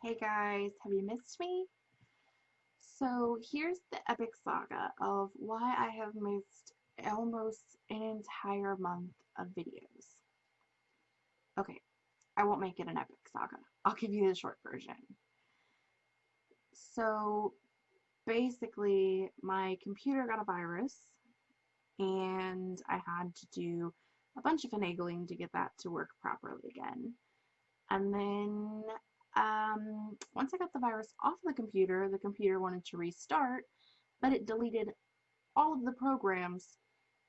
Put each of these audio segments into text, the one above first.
Hey guys, have you missed me? So here's the epic saga of why I have missed almost an entire month of videos. Okay, I won't make it an epic saga. I'll give you the short version. So basically my computer got a virus and I had to do a bunch of finagling to get that to work properly again. And then once I got the virus off the computer, the computer wanted to restart, but it deleted all of the programs,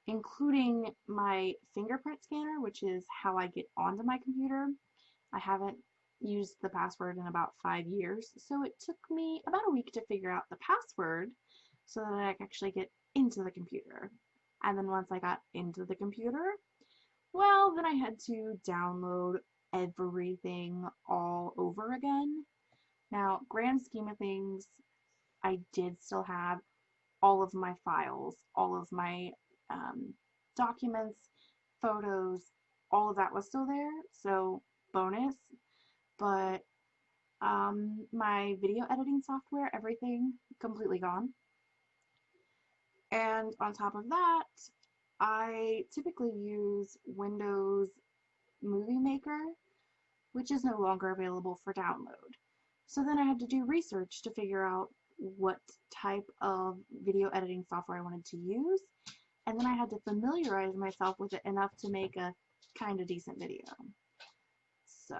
including my fingerprint scanner, which is how I get onto my computer. I haven't used the password in about five years, so it took me about a week to figure out the password so that I could actually get into the computer. And then once I got into the computer, well, then I had to download everything all over again. Now, grand scheme of things, I did still have all of my files, all of my um, documents, photos, all of that was still there, so bonus. But um, my video editing software, everything completely gone. And on top of that, I typically use Windows Movie Maker, which is no longer available for download. So then I had to do research to figure out what type of video editing software I wanted to use, and then I had to familiarize myself with it enough to make a kind of decent video. So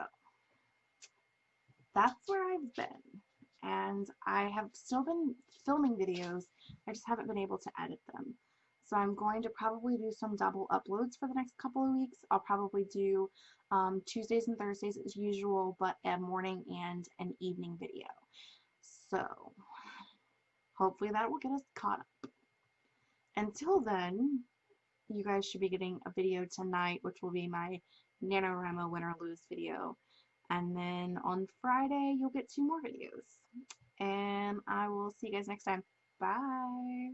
that's where I've been. And I have still been filming videos, I just haven't been able to edit them. So I'm going to probably do some double uploads for the next couple of weeks. I'll probably do um, Tuesdays and Thursdays as usual, but a morning and an evening video. So hopefully that will get us caught up. Until then, you guys should be getting a video tonight, which will be my NaNoWriMo win or lose video. And then on Friday, you'll get two more videos. And I will see you guys next time. Bye.